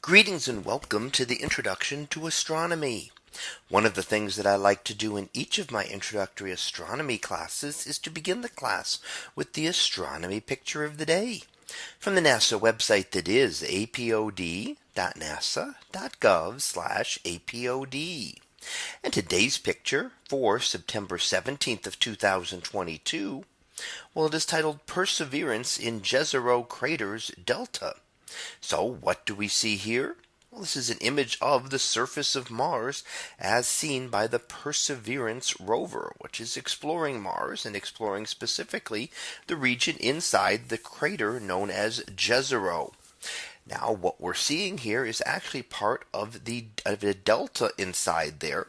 Greetings and welcome to the introduction to astronomy. One of the things that I like to do in each of my introductory astronomy classes is to begin the class with the astronomy picture of the day from the NASA website that is apod.nasa.gov apod. And today's picture for September 17th of 2022. Well, it is titled Perseverance in Jezero Craters Delta. So what do we see here? Well, this is an image of the surface of Mars as seen by the Perseverance rover, which is exploring Mars and exploring specifically the region inside the crater known as Jezero. Now what we're seeing here is actually part of the of a delta inside there.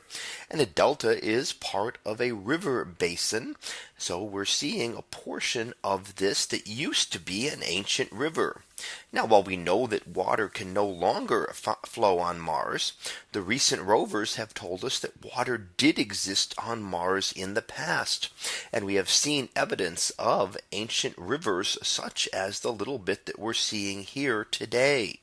And a delta is part of a river basin. So we're seeing a portion of this that used to be an ancient river. Now while we know that water can no longer flow on Mars, the recent rovers have told us that water did exist on Mars in the past. And we have seen evidence of ancient rivers such as the little bit that we're seeing here today.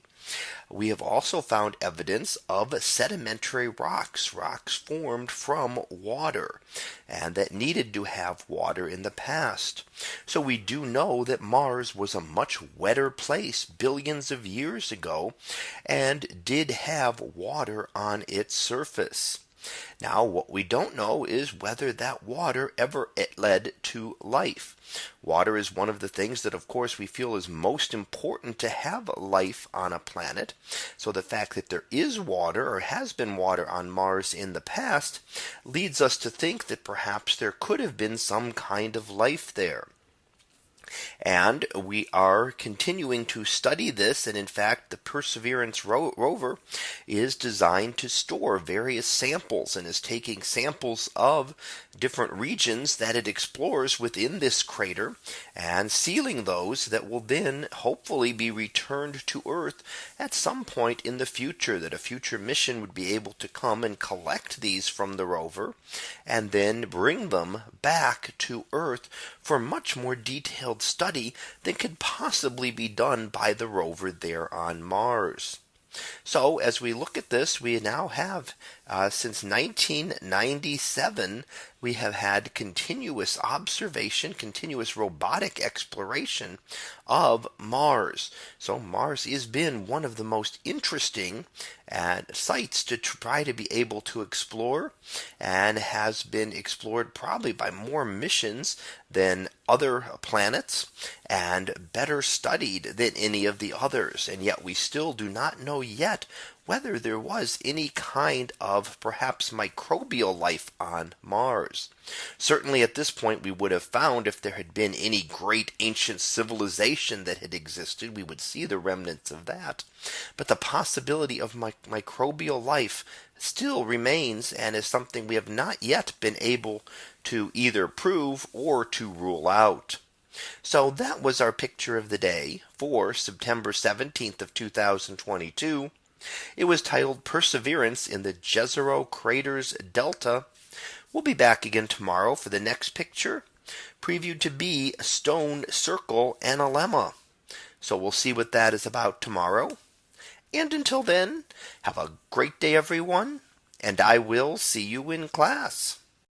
We have also found evidence of sedimentary rocks, rocks formed from water and that needed to have water in the past. So we do know that Mars was a much wetter place billions of years ago and did have water on its surface. Now what we don't know is whether that water ever led to life. Water is one of the things that of course we feel is most important to have life on a planet. So the fact that there is water or has been water on Mars in the past leads us to think that perhaps there could have been some kind of life there. And we are continuing to study this. And in fact, the Perseverance ro rover is designed to store various samples and is taking samples of different regions that it explores within this crater and sealing those that will then hopefully be returned to Earth at some point in the future that a future mission would be able to come and collect these from the rover and then bring them back to Earth for much more detailed study than could possibly be done by the rover there on Mars. So as we look at this, we now have uh, since 1997, we have had continuous observation, continuous robotic exploration of Mars. So Mars has been one of the most interesting uh, sites to try to be able to explore and has been explored probably by more missions than other planets and better studied than any of the others. And yet we still do not know yet whether there was any kind of perhaps microbial life on Mars. Certainly at this point we would have found if there had been any great ancient civilization that had existed, we would see the remnants of that. But the possibility of mi microbial life still remains and is something we have not yet been able to either prove or to rule out. So that was our picture of the day for September 17th of 2022. It was titled Perseverance in the Jezero Craters Delta. We'll be back again tomorrow for the next picture previewed to be a Stone Circle Analemma. So we'll see what that is about tomorrow. And until then, have a great day, everyone, and I will see you in class.